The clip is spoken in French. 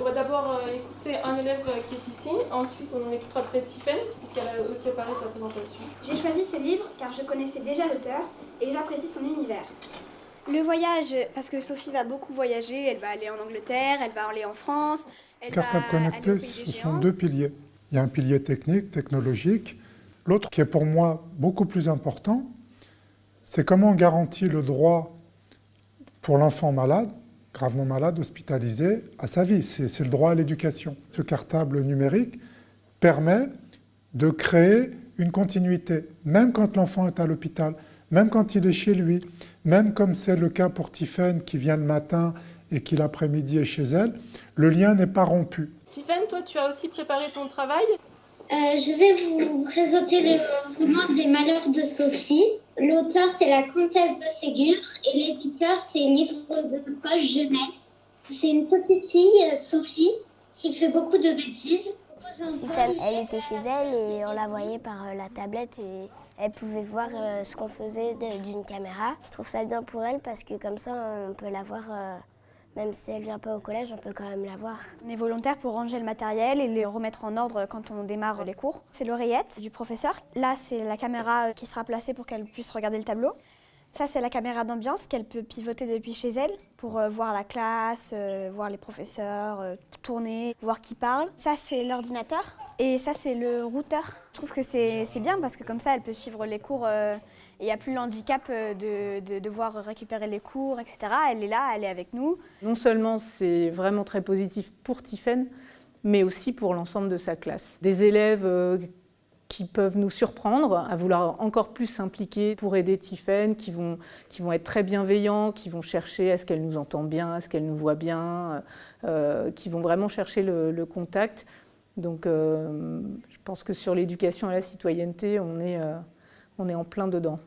on va d'abord euh, écouter un élève euh, qui est ici, ensuite on écoutera peut-être Tiffen, puisqu'elle a aussi préparé sa présentation. J'ai choisi ce livre car je connaissais déjà l'auteur et j'apprécie son univers. Le voyage, parce que Sophie va beaucoup voyager, elle va aller en Angleterre, elle va aller en France, elle Cartable va aller au connecté, ce sont deux piliers. Il y a un pilier technique, technologique. L'autre qui est pour moi beaucoup plus important, c'est comment on garantit le droit pour l'enfant malade, gravement malade, hospitalisé, à sa vie. C'est le droit à l'éducation. Ce cartable numérique permet de créer une continuité, même quand l'enfant est à l'hôpital, même quand il est chez lui, même comme c'est le cas pour Tiffaine qui vient le matin et qui l'après-midi est chez elle, le lien n'est pas rompu. Tiffen, toi tu as aussi préparé ton travail? Euh, je vais vous présenter le roman des malheurs de Sophie. L'auteur, c'est la comtesse de Ségur et l'éditeur, c'est Livre de poche jeunesse. C'est une petite fille, euh, Sophie, qui fait beaucoup de bêtises. Elle était chez elle et on la voyait par euh, la tablette et elle pouvait voir ce qu'on faisait d'une caméra. Je trouve ça bien pour elle parce que comme ça on peut la voir, même si elle vient pas au collège, on peut quand même la voir. On est volontaire pour ranger le matériel et le remettre en ordre quand on démarre les cours. C'est l'oreillette du professeur. Là, c'est la caméra qui sera placée pour qu'elle puisse regarder le tableau. Ça, c'est la caméra d'ambiance qu'elle peut pivoter depuis chez elle pour euh, voir la classe, euh, voir les professeurs, euh, tourner, voir qui parle. Ça, c'est l'ordinateur. Et ça, c'est le routeur. Je trouve que c'est bien parce que comme ça, elle peut suivre les cours. il n'y a plus l'handicap de, de devoir récupérer les cours, etc. Elle est là, elle est avec nous. Non seulement c'est vraiment très positif pour Tiffaine, mais aussi pour l'ensemble de sa classe. Des élèves qui peuvent nous surprendre à vouloir encore plus s'impliquer pour aider Tiffaine, qui vont, qui vont être très bienveillants, qui vont chercher à ce qu'elle nous entend bien, à ce qu'elle nous voit bien, euh, qui vont vraiment chercher le, contact. Donc euh, je pense que sur l'éducation à la citoyenneté, on est, euh, on est en plein dedans.